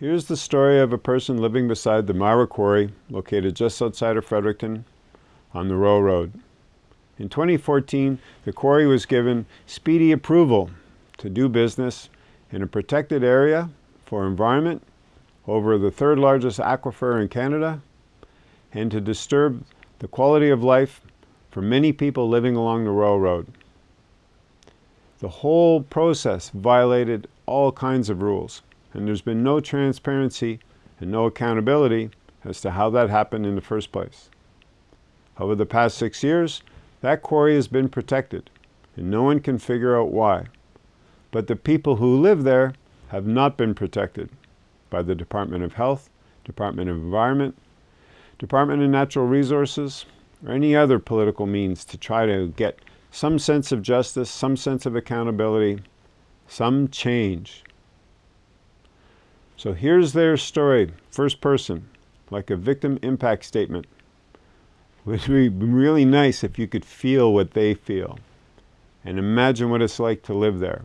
Here's the story of a person living beside the Myra Quarry, located just outside of Fredericton on the Royal Road. In 2014, the quarry was given speedy approval to do business in a protected area for environment over the third largest aquifer in Canada and to disturb the quality of life for many people living along the Royal Road. The whole process violated all kinds of rules and there's been no transparency and no accountability as to how that happened in the first place. Over the past six years, that quarry has been protected, and no one can figure out why. But the people who live there have not been protected by the Department of Health, Department of Environment, Department of Natural Resources, or any other political means to try to get some sense of justice, some sense of accountability, some change. So here's their story, first person, like a victim impact statement. It would be really nice if you could feel what they feel and imagine what it's like to live there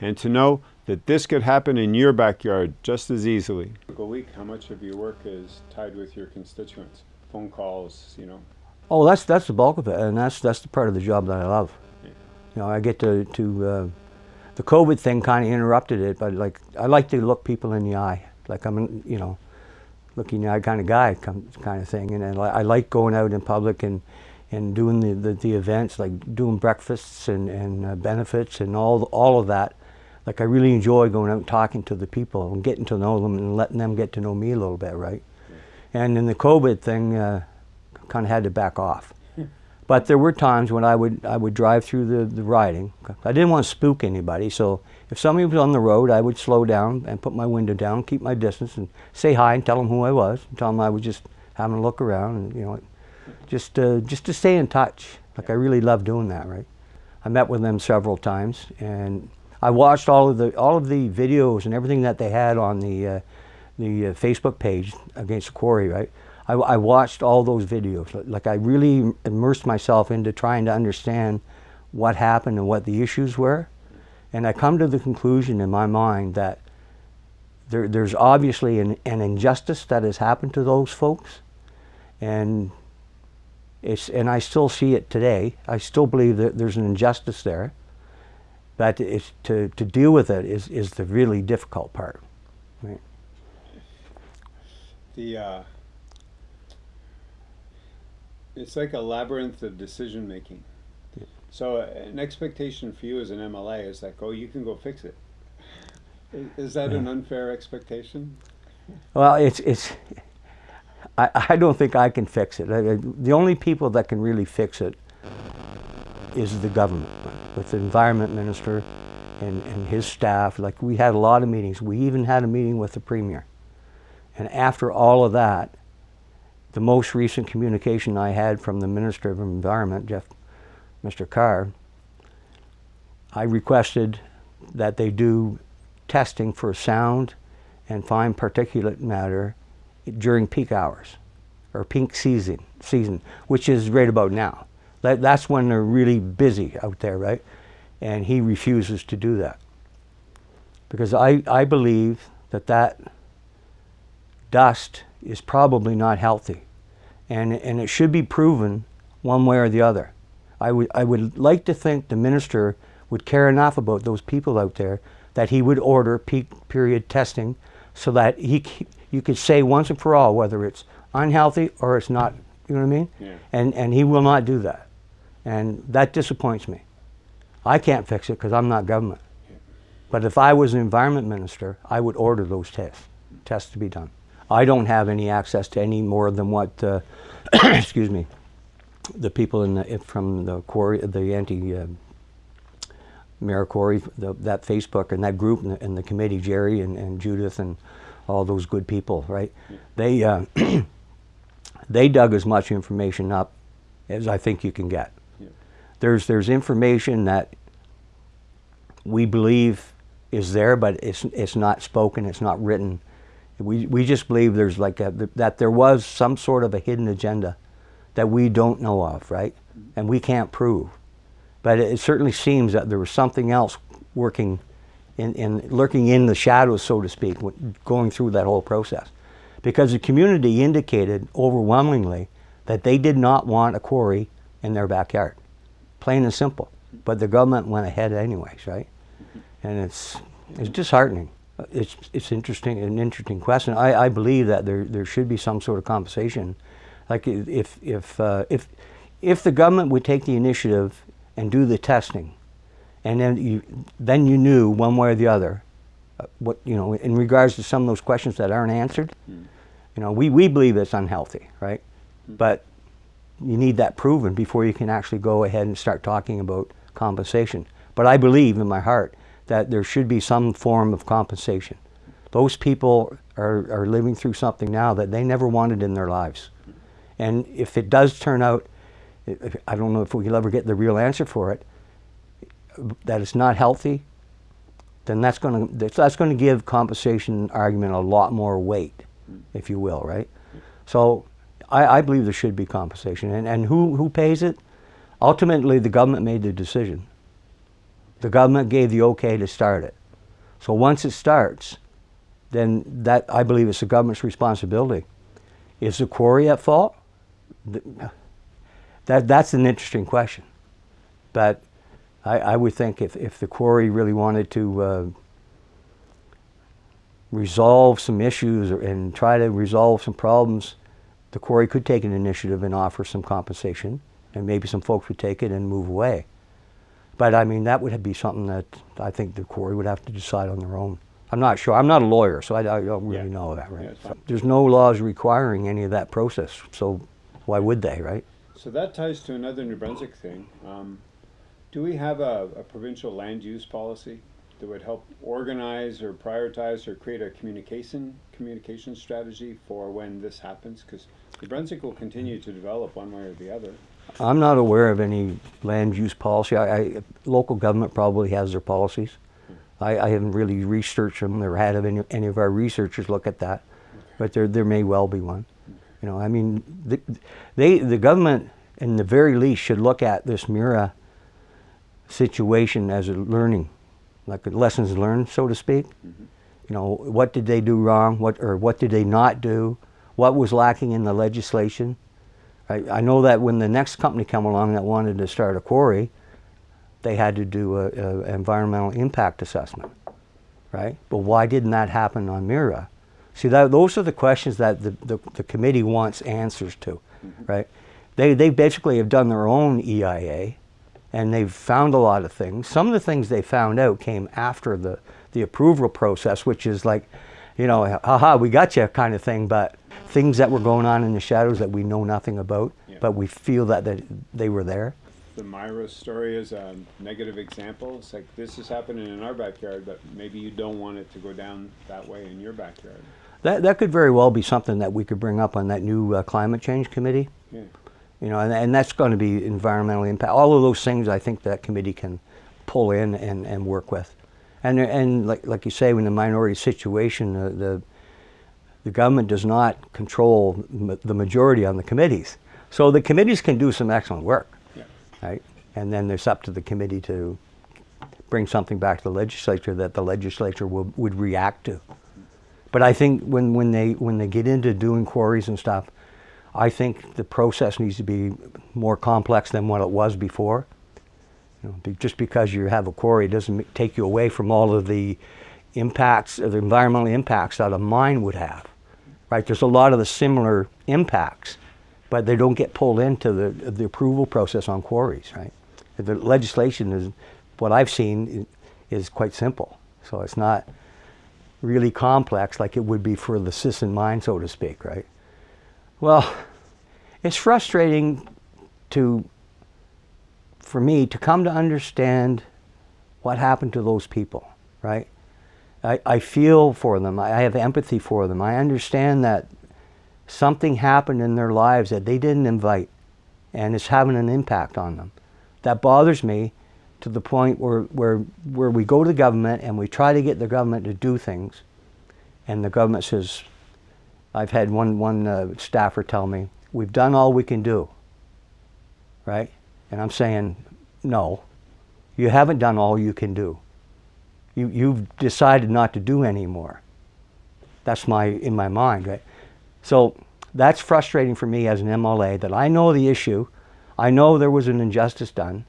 and to know that this could happen in your backyard just as easily. A week, how much of your work is tied with your constituents? Phone calls, you know? Oh, that's that's the bulk of it, and that's that's the part of the job that I love. Yeah. You know, I get to to uh, the COVID thing kind of interrupted it, but like I like to look people in the eye, like I'm, you know, looking the eye kind of guy, kind of thing. And I, I like going out in public and and doing the, the, the events, like doing breakfasts and and uh, benefits and all all of that. Like I really enjoy going out and talking to the people and getting to know them and letting them get to know me a little bit, right? And in the COVID thing, uh, kind of had to back off. But there were times when I would I would drive through the, the riding. I didn't want to spook anybody, so if somebody was on the road, I would slow down and put my window down, keep my distance, and say hi and tell them who I was. And tell them I was just having a look around, and you know, just uh, just to stay in touch. Like I really love doing that, right? I met with them several times, and I watched all of the all of the videos and everything that they had on the uh, the uh, Facebook page against the quarry, right? I, I, watched all those videos. Like I really immersed myself into trying to understand what happened and what the issues were. And I come to the conclusion in my mind that there, there's obviously an, an, injustice that has happened to those folks. And, it's, and I still see it today. I still believe that there's an injustice there. But it's, to, to deal with it is, is the really difficult part. Right? The, uh it's like a labyrinth of decision making. Yeah. So an expectation for you as an MLA is like, oh, you can go fix it. Is, is that yeah. an unfair expectation? Well, it's it's. I, I don't think I can fix it. I, the only people that can really fix it is the government, with the environment minister and, and his staff. Like we had a lot of meetings. We even had a meeting with the premier. And after all of that, the most recent communication I had from the Minister of Environment, Jeff, Mr. Carr, I requested that they do testing for sound and fine particulate matter during peak hours or peak season, season, which is right about now. That, that's when they're really busy out there, right? And he refuses to do that. Because I, I believe that that dust is probably not healthy. And, and it should be proven one way or the other. I would, I would like to think the minister would care enough about those people out there that he would order peak period testing so that he, you could say once and for all whether it's unhealthy or it's not, you know what I mean? Yeah. And, and he will not do that. And that disappoints me. I can't fix it because I'm not government. Yeah. But if I was an environment minister, I would order those tests, tests to be done. I don't have any access to any more than what, uh, excuse me, the people in the, from the quarry, the anti uh, the, that Facebook and that group and the, and the committee, Jerry and, and, Judith and all those good people, right? They uh, they dug as much information up as I think you can get. Yeah. There's there's information that we believe is there, but it's it's not spoken, it's not written. We, we just believe there's like a, that there was some sort of a hidden agenda that we don't know of, right? And we can't prove. But it certainly seems that there was something else working in, in lurking in the shadows, so to speak, going through that whole process. Because the community indicated overwhelmingly that they did not want a quarry in their backyard. Plain and simple. But the government went ahead anyways, right? And it's, it's disheartening. It's, it's interesting, an interesting question. I, I believe that there, there should be some sort of compensation. Like if, if, uh, if, if the government would take the initiative and do the testing, and then you, then you knew one way or the other, uh, what, you know, in regards to some of those questions that aren't answered, you know, we, we believe it's unhealthy, right? But you need that proven before you can actually go ahead and start talking about compensation. But I believe in my heart that there should be some form of compensation. Those people are, are living through something now that they never wanted in their lives. And if it does turn out, I don't know if we'll ever get the real answer for it, that it's not healthy, then that's going to that's going to give compensation argument a lot more weight, if you will, right? So I, I believe there should be compensation, and and who who pays it? Ultimately, the government made the decision. The government gave the okay to start it. So once it starts, then that I believe it's the government's responsibility. Is the quarry at fault? That that's an interesting question, but I, I would think if, if the quarry really wanted to uh, resolve some issues or, and try to resolve some problems, the quarry could take an initiative and offer some compensation, and maybe some folks would take it and move away. But I mean, that would be something that I think the quarry would have to decide on their own. I'm not sure. I'm not a lawyer, so I, I don't really Yeah. know that, right? Yeah. There's no laws requiring any of that process, so why would they, right? So that ties to another New Brunswick thing. Um, do we have a, a provincial land use policy that would help organize or prioritize or create a communication communication strategy for when this happens? Because New Brunswick will continue to develop one way or the other. I'm not aware of any land use policy. I, I, local government probably has their policies. I, I haven't really researched them or had any, any of our researchers look at that, but there, there may well be one. You know, I mean, the, they, the government, in the very least, should look at this Mira situation as a learning, like a lessons learned, so to speak. Mm-hmm. You know, what did they do wrong? What or what did they not do? What was lacking in the legislation? I, I know that when the next company came along that wanted to start a quarry, they had to do a, a environmental impact assessment, right? But why didn't that happen on Mira? See, that, those are the questions that the, the, the committee wants answers to, mm-hmm. right? They, they basically have done their own EIA, and they've found a lot of things. Some of the things they found out came after the, the approval process, which is like, you know, haha, we got you kind of thing, but things that were going on in the shadows that we know nothing about, Yeah. but we feel that, that they were there. The Myra story is a negative example. It's like this is happening in our backyard, but maybe you don't want it to go down that way in your backyard. That, that could very well be something that we could bring up on that new uh, climate change committee. Yeah. You know, and, and that's going to be environmental impact. All of those things I think that committee can pull in and, and work with. And, and like, like you say, in the minority situation, uh, the, the government does not control m- the majority on the committees. So the committees can do some excellent work, Yeah. right? And then it's up to the committee to bring something back to the legislature that the legislature will, would react to. But I think when, when, they, when they get into doing quarries and stuff, I think the process needs to be more complex than what it was before. You know, just because you have a quarry doesn't take you away from all of the impacts, the environmental impacts that a mine would have. Right? There's a lot of the similar impacts, but they don't get pulled into the, the approval process on quarries. Right? The legislation is, what I've seen, is quite simple. So it's not really complex like it would be for the Sisson mine, so to speak, right? Well, it's frustrating to, for me, to come to understand what happened to those people, right? I, I feel for them. I, have empathy for them. I understand that something happened in their lives that they didn't invite, and it's having an impact on them. That bothers me to the point where, where, where we go to the government and we try to get the government to do things, and the government says, I've had one, one uh, staffer tell me, we've done all we can do, right? And I'm saying, no, you haven't done all you can do. you, you've decided not to do anymore. That's my, in my mind, right? So that's frustrating for me as an MLA that I know the issue, I know there was an injustice done,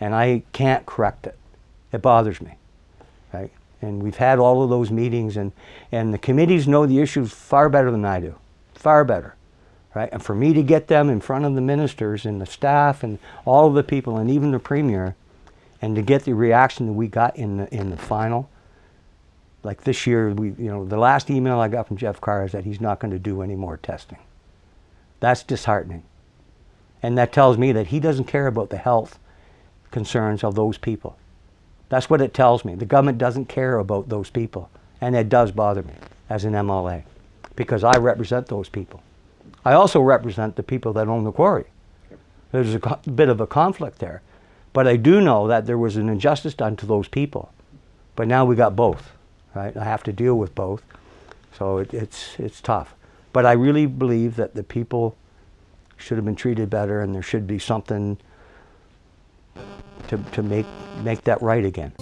and I can't correct it. It bothers me, right? And we've had all of those meetings, and, and the committees know the issues far better than I do, far better, right? And for me to get them in front of the ministers and the staff and all of the people, and even the premier, and to get the reaction that we got in the in the final, like this year, we you know the last email I got from Jeff Carr is that he's not going to do any more testing. That's disheartening, and that tells me that he doesn't care about the health concerns of those people. That's what it tells me. The government doesn't care about those people, and it does bother me as an MLA because I represent those people. I also represent the people that own the quarry. There's a bit of a conflict there. But I do know that there was an injustice done to those people. But now we got both, right? I have to deal with both. So it, it's, it's tough. But I really believe that the people should have been treated better and there should be something to, to make, make that right again.